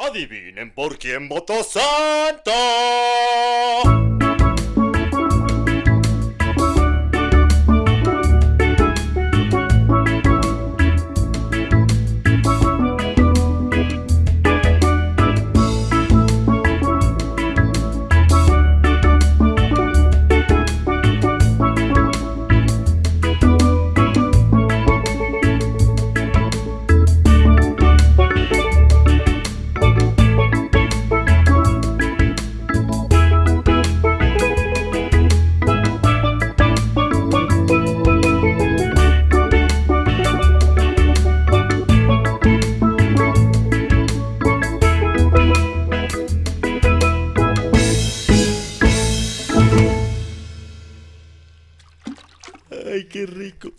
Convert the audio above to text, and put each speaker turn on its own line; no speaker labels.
Adivinen por quién votó Santa.
Ay, qué rico.